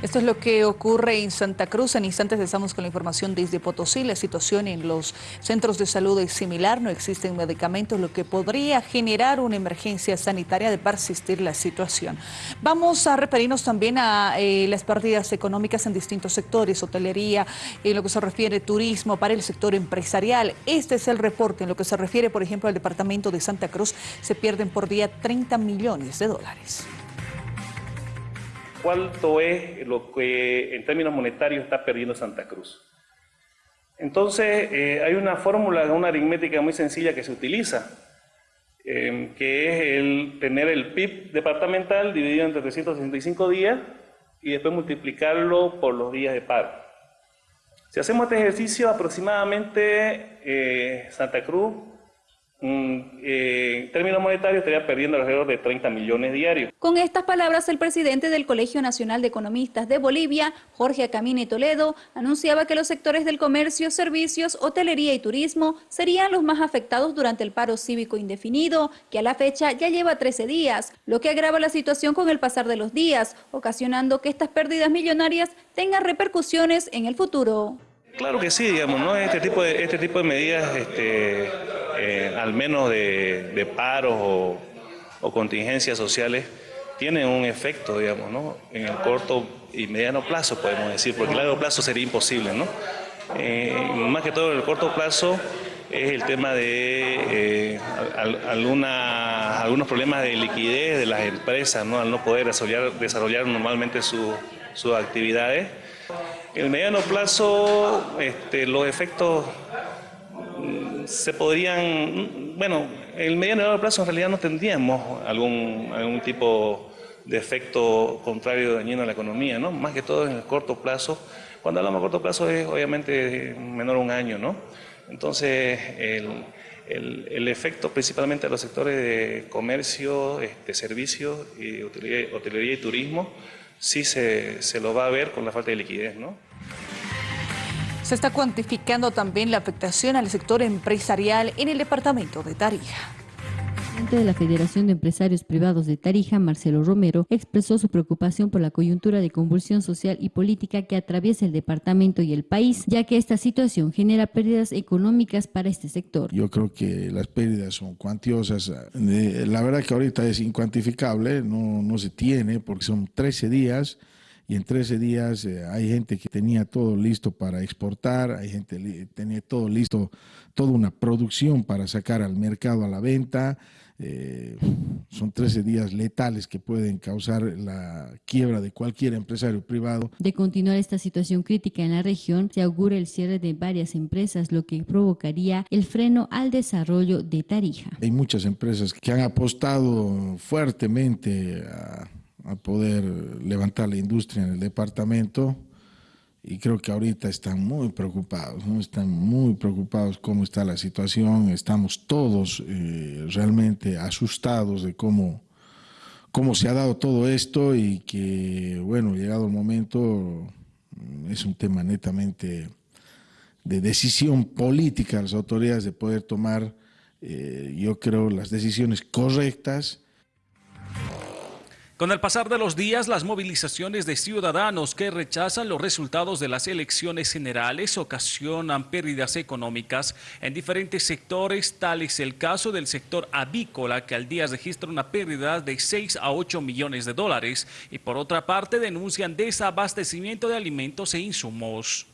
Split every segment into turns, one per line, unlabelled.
Esto es lo que ocurre en Santa Cruz. En instantes estamos con la información desde Potosí. La situación en los centros de salud es similar. No existen medicamentos, lo que podría generar una emergencia sanitaria de persistir la situación. Vamos a referirnos también a eh, las pérdidas económicas en distintos sectores, hotelería, en lo que se refiere turismo, para el sector empresarial. Este es el reporte. En lo que se refiere, por ejemplo, al departamento de Santa Cruz, se pierden por día 30 millones de dólares
cuánto es lo que en términos monetarios está perdiendo Santa Cruz. Entonces, eh, hay una fórmula, una aritmética muy sencilla que se utiliza, eh, que es el tener el PIB departamental dividido entre 365 días y después multiplicarlo por los días de paro. Si hacemos este ejercicio, aproximadamente eh, Santa Cruz Mm, eh, en términos monetarios estaría perdiendo alrededor de 30 millones diarios.
Con estas palabras, el presidente del Colegio Nacional de Economistas de Bolivia, Jorge Acamine Toledo, anunciaba que los sectores del comercio, servicios, hotelería y turismo serían los más afectados durante el paro cívico indefinido, que a la fecha ya lleva 13 días, lo que agrava la situación con el pasar de los días, ocasionando que estas pérdidas millonarias tengan repercusiones en el futuro.
Claro que sí, digamos, ¿no? Este tipo de, este tipo de medidas, este, eh, al menos de, paros o, contingencias sociales, tienen un efecto, digamos, ¿no? En el corto y mediano plazo, podemos decir, porque el largo plazo sería imposible, ¿no? Eh, más que todo en el corto plazo es el tema de eh, algunos problemas de liquidez de las empresas, ¿no? Al no poder desarrollar, desarrollar normalmente sus actividades. En el mediano plazo, este, los efectos se podrían, bueno, en el mediano y largo plazo en realidad no tendríamos algún, algún tipo de efecto contrario dañino a la economía, ¿no? Más que todo en el corto plazo. Cuando hablamos de corto plazo es obviamente menor a un año, ¿no? Entonces, el, el, efecto principalmente a los sectores de comercio, este, servicios, y hotelería y turismo, sí se, se lo va a ver con la falta de liquidez, ¿no?
Se está cuantificando también la afectación al sector empresarial en el departamento de Tarija
presidente de la Federación de Empresarios Privados de Tarija, Marcelo Romero, expresó su preocupación por la coyuntura de convulsión social y política que atraviesa el departamento y el país, ya que esta situación genera pérdidas económicas para este sector.
Yo creo que las pérdidas son cuantiosas. Eh, la verdad que ahorita es incuantificable, no, no se tiene porque son 13 días y en 13 días eh, hay gente que tenía todo listo para exportar, hay gente que tenía todo listo, toda una producción para sacar al mercado a la venta, eh, son 13 días letales que pueden causar la quiebra de cualquier empresario privado.
De continuar esta situación crítica en la región, se augura el cierre de varias empresas, lo que provocaría el freno al desarrollo de Tarija.
Hay muchas empresas que han apostado fuertemente a, a poder levantar la industria en el departamento. Y creo que ahorita están muy preocupados, están muy preocupados cómo está la situación, estamos todos eh, realmente asustados de cómo, cómo se ha dado todo esto y que, bueno, llegado el momento, mm, es un tema netamente de decisión política las autoridades de poder tomar, eh, yo creo, las decisiones correctas
con el pasar de los días, las movilizaciones de ciudadanos que rechazan los resultados de las elecciones generales ocasionan pérdidas económicas en diferentes sectores, tal es el caso del sector avícola, que al día registra una pérdida de 6 a 8 millones de dólares, y por otra parte denuncian desabastecimiento de alimentos e insumos.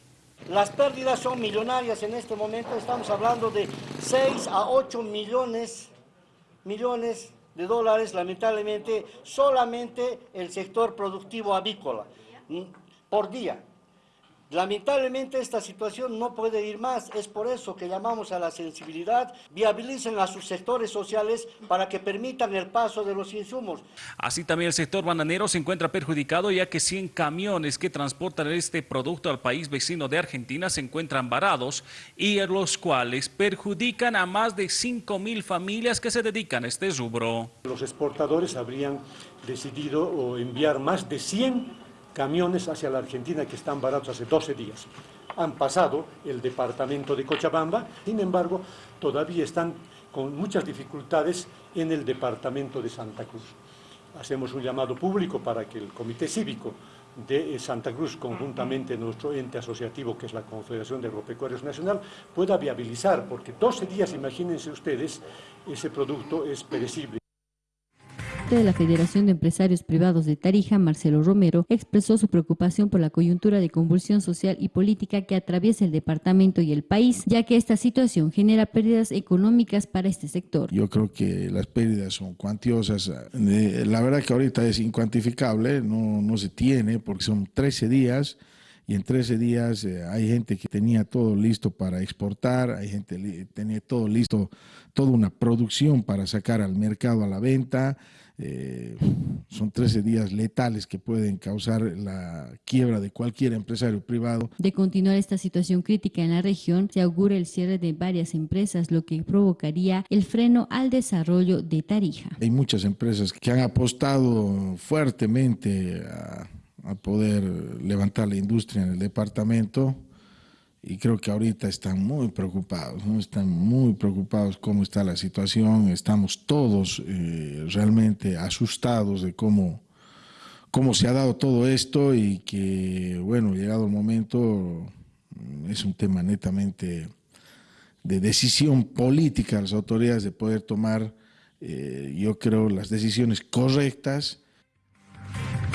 Las pérdidas son millonarias en este momento, estamos hablando de 6 a 8 millones, millones de dólares, lamentablemente, solamente el sector productivo avícola por día. Lamentablemente esta situación no puede ir más, es por eso que llamamos a la sensibilidad, viabilicen a sus sectores sociales para que permitan el paso de los insumos.
Así también el sector bananero se encuentra perjudicado ya que 100 camiones que transportan este producto al país vecino de Argentina se encuentran varados y los cuales perjudican a más de 5 mil familias que se dedican a este rubro.
Los exportadores habrían decidido enviar más de 100 camiones hacia la Argentina que están baratos hace 12 días. Han pasado el departamento de Cochabamba, sin embargo, todavía están con muchas dificultades en el departamento de Santa Cruz. Hacemos un llamado público para que el Comité Cívico de Santa Cruz, conjuntamente nuestro ente asociativo, que es la Confederación de Agropecuarios Nacional, pueda viabilizar, porque 12 días, imagínense ustedes, ese producto es perecible
de la Federación de Empresarios Privados de Tarija, Marcelo Romero, expresó su preocupación por la coyuntura de convulsión social y política que atraviesa el departamento y el país, ya que esta situación genera pérdidas económicas para este sector.
Yo creo que las pérdidas son cuantiosas. Eh, la verdad que ahorita es incuantificable, no, no se tiene porque son 13 días y en 13 días eh, hay gente que tenía todo listo para exportar, hay gente que tenía todo listo, toda una producción para sacar al mercado a la venta. Eh, son 13 días letales que pueden causar la quiebra de cualquier empresario privado.
De continuar esta situación crítica en la región, se augura el cierre de varias empresas, lo que provocaría el freno al desarrollo de Tarija.
Hay muchas empresas que han apostado fuertemente a a poder levantar la industria en el departamento. Y creo que ahorita están muy preocupados, están muy preocupados cómo está la situación, estamos todos eh, realmente asustados de cómo, cómo se ha dado todo esto y que, bueno, llegado el momento, es un tema netamente de decisión política las autoridades de poder tomar, eh, yo creo, las decisiones correctas